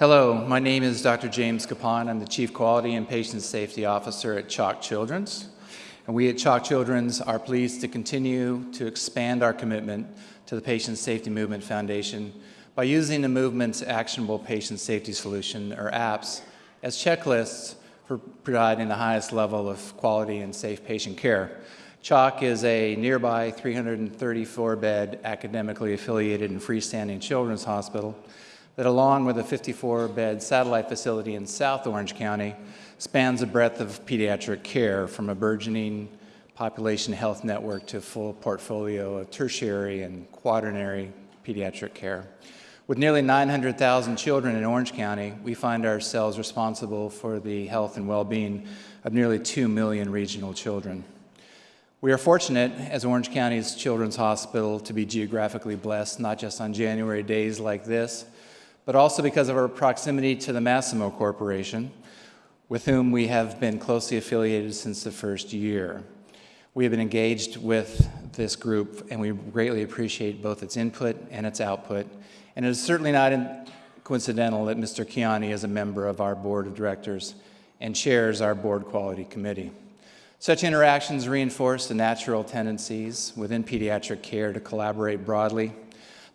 Hello, my name is Dr. James Cappon. I'm the Chief Quality and Patient Safety Officer at CHOC Children's. And we at CHOC Children's are pleased to continue to expand our commitment to the Patient Safety Movement Foundation by using the movement's Actionable Patient Safety Solution, or APPS, as checklists for providing the highest level of quality and safe patient care. CHOC is a nearby 334-bed academically affiliated and freestanding children's hospital that along with a 54-bed satellite facility in South Orange County spans a breadth of pediatric care from a burgeoning population health network to a full portfolio of tertiary and quaternary pediatric care. With nearly 900,000 children in Orange County, we find ourselves responsible for the health and well-being of nearly 2 million regional children. We are fortunate as Orange County's Children's Hospital to be geographically blessed, not just on January days like this, but also because of our proximity to the Masimo Corporation, with whom we have been closely affiliated since the first year. We have been engaged with this group, and we greatly appreciate both its input and its output. And it is certainly not coincidental that Mr. Kiani is a member of our board of directors and chairs our board quality committee. Such interactions reinforce the natural tendencies within pediatric care to collaborate broadly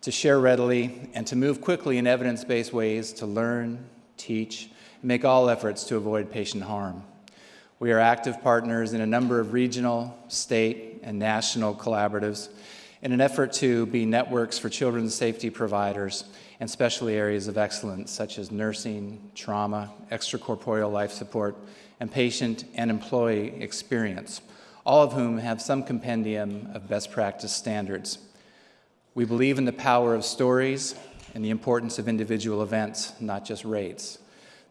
to share readily, and to move quickly in evidence-based ways to learn, teach, and make all efforts to avoid patient harm. We are active partners in a number of regional, state, and national collaboratives in an effort to be networks for children's safety providers and specialty areas of excellence such as nursing, trauma, extracorporeal life support, and patient and employee experience, all of whom have some compendium of best practice standards. We believe in the power of stories and the importance of individual events, not just rates.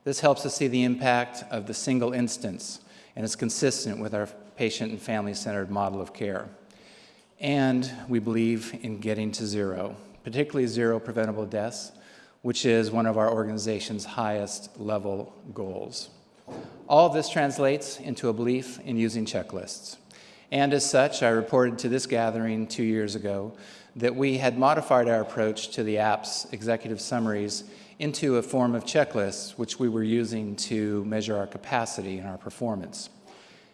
This helps us see the impact of the single instance and is consistent with our patient and family-centered model of care. And we believe in getting to zero, particularly zero preventable deaths, which is one of our organization's highest level goals. All of this translates into a belief in using checklists. And as such, I reported to this gathering two years ago that we had modified our approach to the app's executive summaries into a form of checklists, which we were using to measure our capacity and our performance.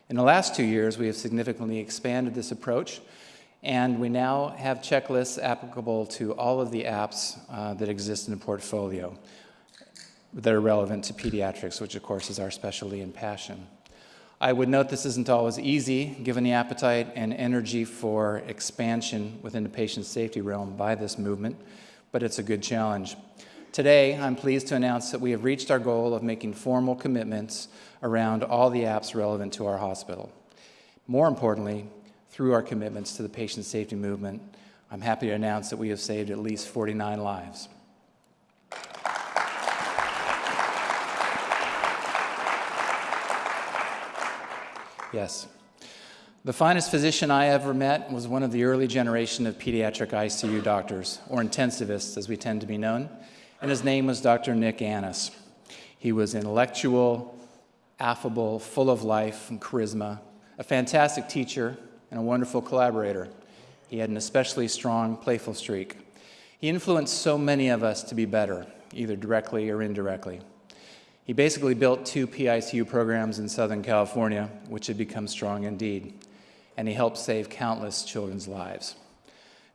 In the last two years, we have significantly expanded this approach, and we now have checklists applicable to all of the apps uh, that exist in the portfolio that are relevant to pediatrics, which of course is our specialty and passion. I would note this isn't always easy, given the appetite and energy for expansion within the patient safety realm by this movement, but it's a good challenge. Today, I'm pleased to announce that we have reached our goal of making formal commitments around all the apps relevant to our hospital. More importantly, through our commitments to the patient safety movement, I'm happy to announce that we have saved at least 49 lives. Yes. The finest physician I ever met was one of the early generation of pediatric ICU doctors, or intensivists as we tend to be known, and his name was Dr. Nick Anas. He was intellectual, affable, full of life and charisma, a fantastic teacher, and a wonderful collaborator. He had an especially strong, playful streak. He influenced so many of us to be better, either directly or indirectly. He basically built two PICU programs in Southern California, which had become strong indeed, and he helped save countless children's lives.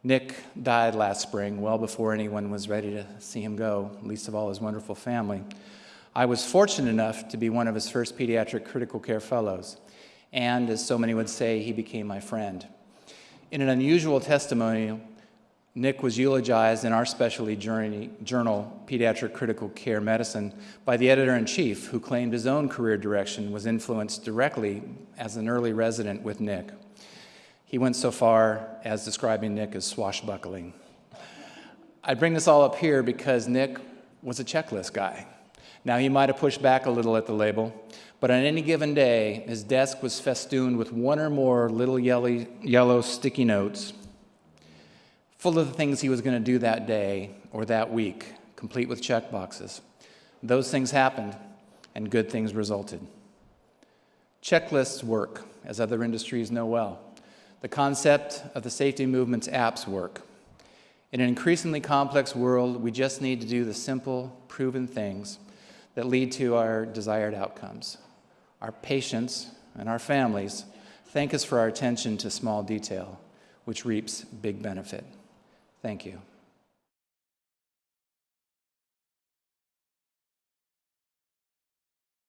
Nick died last spring, well before anyone was ready to see him go, least of all his wonderful family. I was fortunate enough to be one of his first pediatric critical care fellows, and as so many would say, he became my friend. In an unusual testimony, Nick was eulogized in our specialty journal, Pediatric Critical Care Medicine, by the editor-in-chief, who claimed his own career direction was influenced directly as an early resident with Nick. He went so far as describing Nick as swashbuckling. I bring this all up here because Nick was a checklist guy. Now, he might have pushed back a little at the label, but on any given day, his desk was festooned with one or more little yellow, yellow sticky notes full of the things he was going to do that day or that week, complete with check boxes. Those things happened, and good things resulted. Checklists work, as other industries know well. The concept of the safety movement's apps work. In an increasingly complex world, we just need to do the simple, proven things that lead to our desired outcomes. Our patients and our families thank us for our attention to small detail, which reaps big benefit. Thank you.